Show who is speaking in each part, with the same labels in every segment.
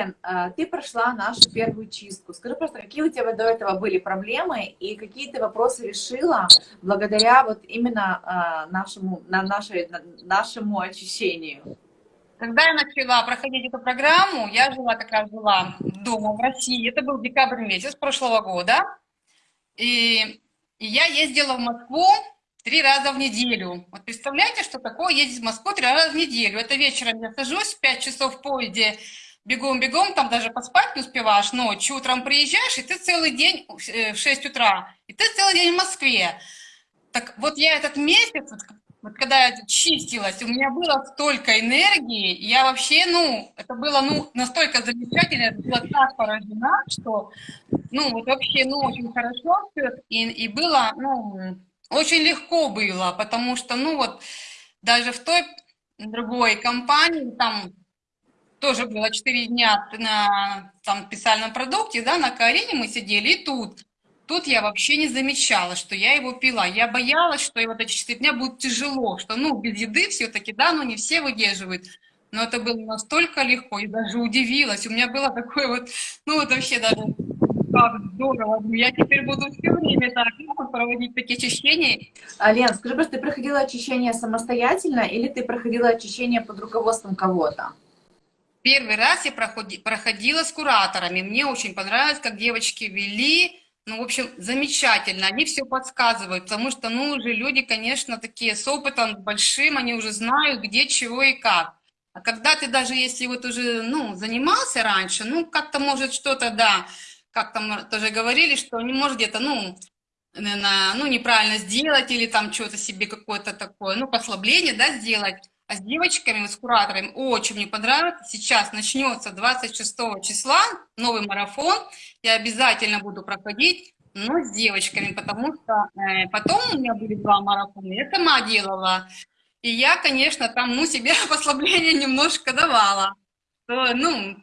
Speaker 1: Лен, а, ты прошла нашу первую чистку. Скажи просто, какие у тебя до этого были проблемы и какие ты вопросы решила благодаря вот именно а, нашему, на нашей, нашему очищению?
Speaker 2: Когда я начала проходить эту программу, я жила, как раз жила дома в России, это был декабрь месяц прошлого года, и, и я ездила в Москву три раза в неделю. Вот представляете, что такое ездить в Москву три раза в неделю? Это вечером я сажусь в 5 часов в поезде, бегом-бегом, там даже поспать не успеваешь ночью, утром приезжаешь, и ты целый день э, в 6 утра, и ты целый день в Москве. Так вот я этот месяц, вот когда я чистилась, у меня было столько энергии, я вообще, ну, это было, ну, настолько замечательно, я была так поражена, что, ну, вот вообще, ну, очень хорошо все, и, и было, ну, очень легко было, потому что, ну, вот, даже в той другой компании, там, тоже было 4 дня на там, специальном продукте, да, на Карине мы сидели, и тут Тут я вообще не замечала, что я его пила. Я боялась, что вот эти 4 дня будет тяжело, что, ну, без еды все-таки, да, ну, не все выдерживают. Но это было настолько легко, и даже удивилась. У меня было такое вот, ну, вот вообще даже как здорово. Я теперь буду все время так ну, проводить такие очищения.
Speaker 1: Лен, скажи, просто ты проходила очищение самостоятельно или ты проходила очищение под руководством кого-то?
Speaker 2: Первый раз я проходила с кураторами. Мне очень понравилось, как девочки вели ну, в общем, замечательно, они все подсказывают, потому что, ну, уже люди, конечно, такие с опытом большим, они уже знают, где, чего и как. А когда ты даже, если вот уже, ну, занимался раньше, ну, как-то может что-то, да, как там тоже говорили, что не может где-то, ну, на, ну, неправильно сделать или там что-то себе какое-то такое, ну, послабление, да, сделать. С девочками, с кураторами очень мне понравилось. Сейчас начнется 26 числа новый марафон. Я обязательно буду проходить, но с девочками, потому что э, потом у меня были два марафона, я сама делала. И я, конечно, там, ну, себе послабление немножко давала. То, ну,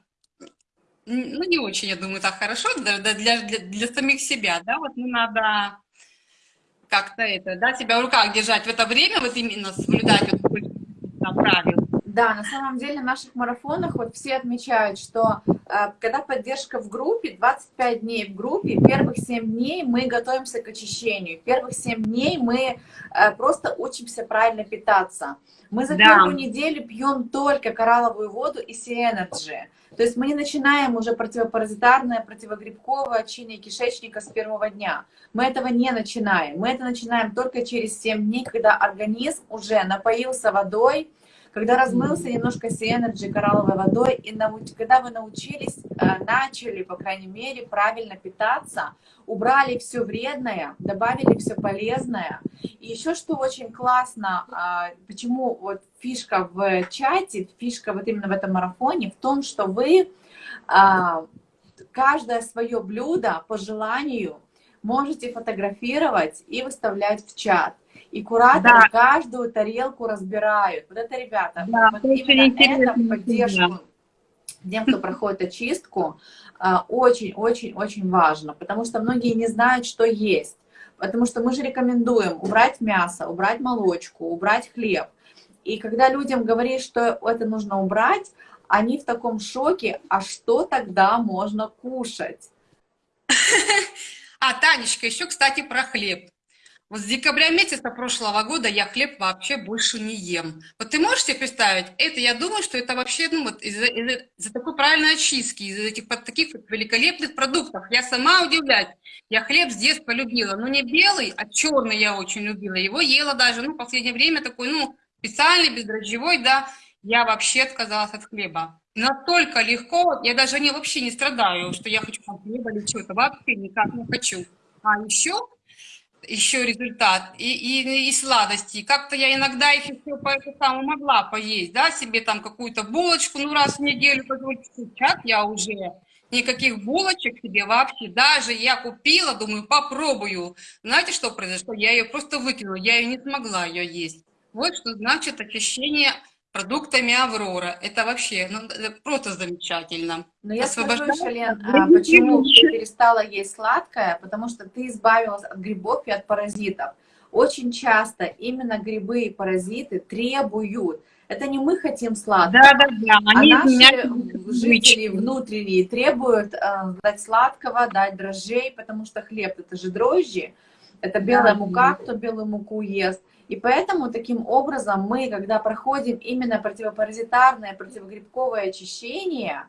Speaker 2: ну, не очень, я думаю, так хорошо для, для, для самих себя, да, вот ну, надо как-то это, да, себя в руках держать в это время, вот именно соблюдать вот правил.
Speaker 1: Да, на самом деле в наших марафонах вот все отмечают, что э, когда поддержка в группе, 25 дней в группе, первых 7 дней мы готовимся к очищению, первых 7 дней мы э, просто учимся правильно питаться. Мы за да. первую неделю пьем только коралловую воду и Sea Energy. То есть мы не начинаем уже противопаразитарное, противогрибковое очищение кишечника с первого дня. Мы этого не начинаем. Мы это начинаем только через 7 дней, когда организм уже напоился водой, когда размылся немножко Sea Energy коралловой водой, и науч... когда вы научились, э, начали, по крайней мере, правильно питаться, убрали все вредное, добавили все полезное. И еще что очень классно, а, почему вот фишка в чате, фишка вот именно в этом марафоне, в том, что вы а, каждое свое блюдо по желанию можете фотографировать и выставлять в чат. И кураторы да. каждую тарелку разбирают. Вот это, ребята, да, вот именно это в поддержку тем, кто проходит очистку, очень-очень-очень важно, потому что многие не знают, что есть. Потому что мы же рекомендуем убрать мясо, убрать молочку, убрать хлеб. И когда людям говоришь, что это нужно убрать, они в таком шоке, а что тогда можно кушать?
Speaker 2: А, Танечка, еще, кстати, про хлеб. Вот с декабря месяца прошлого года я хлеб вообще больше не ем. Вот ты можешь себе представить, это я думаю, что это вообще ну, вот из-за из из такой правильной очистки, из-за этих под таких вот великолепных продуктов. Я сама удивляюсь. Я хлеб с детства любила, но не белый, а черный я очень любила. Его ела даже, ну, в последнее время такой, ну, специальный, бездрожжевой, да. Я вообще отказалась от хлеба. Настолько легко, я даже не, вообще не страдаю, что я хочу хлеба или что-то, вообще никак не хочу. А еще еще результат, и, и, и сладости. Как-то я иногда их еще по это самому могла поесть, да, себе там какую-то булочку, ну, раз в неделю. Сейчас я уже никаких булочек себе вообще, даже я купила, думаю, попробую. Знаете, что произошло? Я ее просто выкинула, я ее не смогла ее есть. Вот что значит очищение продуктами Аврора. Это вообще ну, просто замечательно.
Speaker 1: Но я скажу еще, Лен, а, почему ты перестала есть сладкое, потому что ты избавилась от грибов и от паразитов. очень часто именно грибы и паразиты требуют это не мы хотим сладкого,
Speaker 2: да, да, да. Они
Speaker 1: а наши жители внутренние требуют э, дать сладкого, дать дрожжей, потому что хлеб это же дрожжи, это белая
Speaker 2: Да.
Speaker 1: мука, кто белую муку ест. И поэтому таким образом мы, когда проходим именно противопаразитарное, противогрибковое очищение,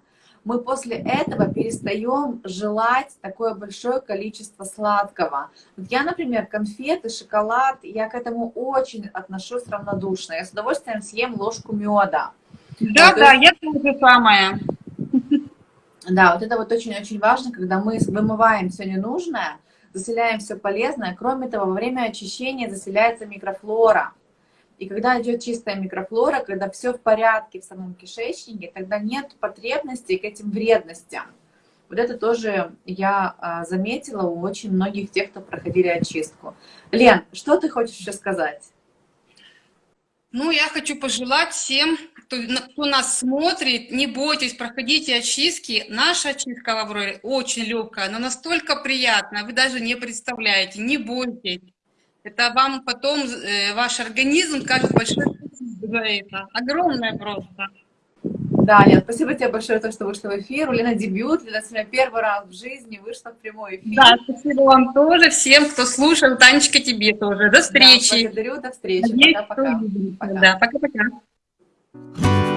Speaker 1: мы после этого перестаем желать такое большое количество сладкого. Вот я, например, конфеты, шоколад, я к этому очень отношусь равнодушно. Я с удовольствием съем ложку меда.
Speaker 2: Да,
Speaker 1: то
Speaker 2: да, я тоже самое.
Speaker 1: Да, вот это вот очень-очень важно, когда мы вымываем все ненужное, заселяем все полезное. Кроме того, во время очищения заселяется микрофлора. И когда идет чистая микрофлора, когда все в порядке в самом кишечнике, тогда нет потребности к этим вредностям. Вот это тоже я а, заметила у очень многих тех, кто проходили очистку. Лен, что ты хочешь еще сказать?
Speaker 2: Ну, я хочу пожелать всем, кто, кто нас смотрит, не бойтесь, проходите очистки. Наша очистка в Авроре очень легкая, но настолько приятная, вы даже не представляете, не бойтесь. Это вам потом э, ваш организм большое спасибо за это. Огромное просто.
Speaker 1: Да, Лен, спасибо тебе большое за то, что вышла в эфир. У Лены дебют, Лена сегодня первый раз в жизни вышла в прямой эфир.
Speaker 2: Да, спасибо вам тоже, всем, кто слушал. Танечка, тебе тоже. До
Speaker 1: Да,
Speaker 2: встречи.
Speaker 1: благодарю, до встречи. Пока-пока.
Speaker 2: Да, пока-пока.